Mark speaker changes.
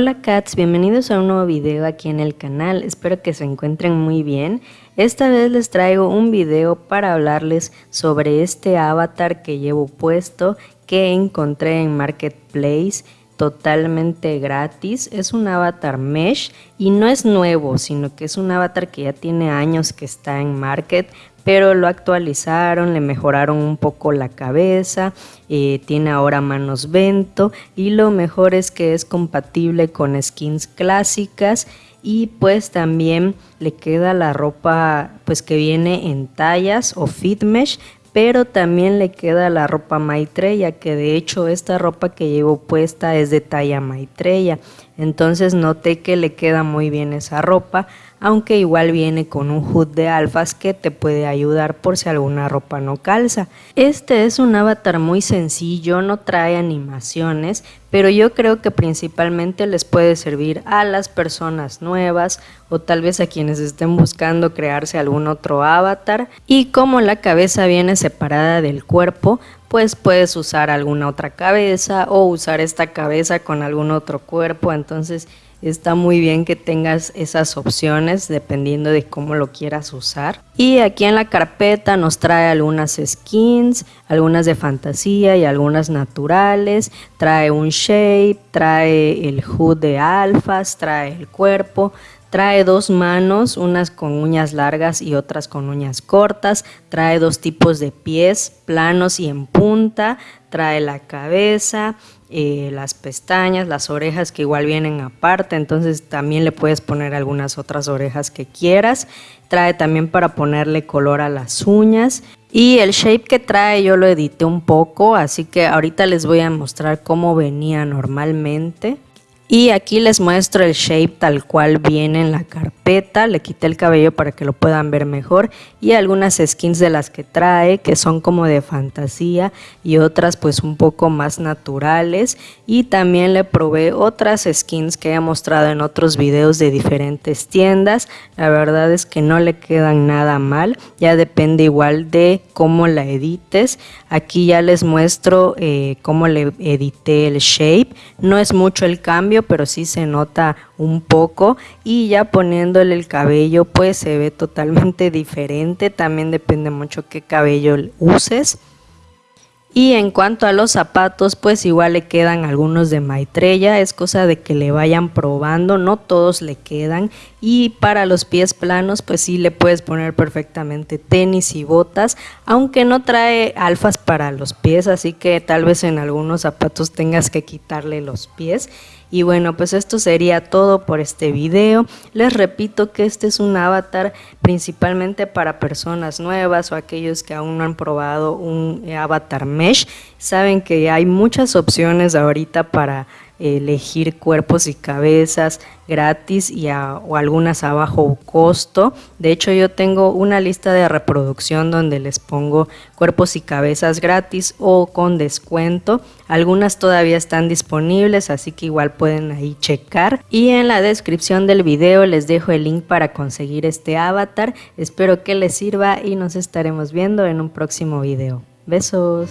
Speaker 1: Hola cats, bienvenidos a un nuevo video aquí en el canal, espero que se encuentren muy bien. Esta vez les traigo un video para hablarles sobre este avatar que llevo puesto que encontré en Marketplace totalmente gratis. Es un avatar mesh y no es nuevo, sino que es un avatar que ya tiene años que está en market, pero lo actualizaron, le mejoraron un poco la cabeza, eh, tiene ahora manos vento y lo mejor es que es compatible con skins clásicas y pues también le queda la ropa pues que viene en tallas o fit mesh pero también le queda la ropa Maitreya, que de hecho esta ropa que llevo puesta es de talla Maitreya. Entonces noté que le queda muy bien esa ropa, aunque igual viene con un hood de alfas que te puede ayudar por si alguna ropa no calza. Este es un avatar muy sencillo, no trae animaciones, pero yo creo que principalmente les puede servir a las personas nuevas o tal vez a quienes estén buscando crearse algún otro avatar y como la cabeza viene separada del cuerpo, pues puedes usar alguna otra cabeza o usar esta cabeza con algún otro cuerpo, entonces está muy bien que tengas esas opciones dependiendo de cómo lo quieras usar. Y aquí en la carpeta nos trae algunas skins, algunas de fantasía y algunas naturales, trae un shape, trae el hood de alfas, trae el cuerpo, Trae dos manos, unas con uñas largas y otras con uñas cortas. Trae dos tipos de pies, planos y en punta. Trae la cabeza, eh, las pestañas, las orejas que igual vienen aparte. Entonces también le puedes poner algunas otras orejas que quieras. Trae también para ponerle color a las uñas. Y el shape que trae yo lo edité un poco, así que ahorita les voy a mostrar cómo venía normalmente. Y aquí les muestro el shape tal cual viene en la carpeta. Le quité el cabello para que lo puedan ver mejor. Y algunas skins de las que trae que son como de fantasía y otras pues un poco más naturales. Y también le probé otras skins que he mostrado en otros videos de diferentes tiendas. La verdad es que no le quedan nada mal. Ya depende igual de cómo la edites. Aquí ya les muestro eh, cómo le edité el shape. No es mucho el cambio pero sí se nota un poco y ya poniéndole el cabello pues se ve totalmente diferente, también depende mucho qué cabello uses. Y en cuanto a los zapatos, pues igual le quedan algunos de Maitreya, es cosa de que le vayan probando, no todos le quedan. Y para los pies planos, pues sí le puedes poner perfectamente tenis y botas, aunque no trae alfas para los pies, así que tal vez en algunos zapatos tengas que quitarle los pies. Y bueno, pues esto sería todo por este video. Les repito que este es un avatar principalmente para personas nuevas o aquellos que aún no han probado un avatar mesh. Saben que hay muchas opciones ahorita para elegir cuerpos y cabezas gratis y o algunas a bajo costo. De hecho, yo tengo una lista de reproducción donde les pongo cuerpos y cabezas gratis o con descuento. Algunas todavía están disponibles, así que igual pueden ahí checar. Y en la descripción del video les dejo el link para conseguir este avatar. Espero que les sirva y nos estaremos viendo en un próximo video. Besos.